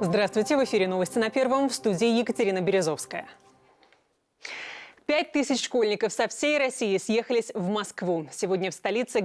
Здравствуйте, в эфире новости на Первом, в студии Екатерина Березовская. Пять тысяч школьников со всей России съехались в Москву. Сегодня в столице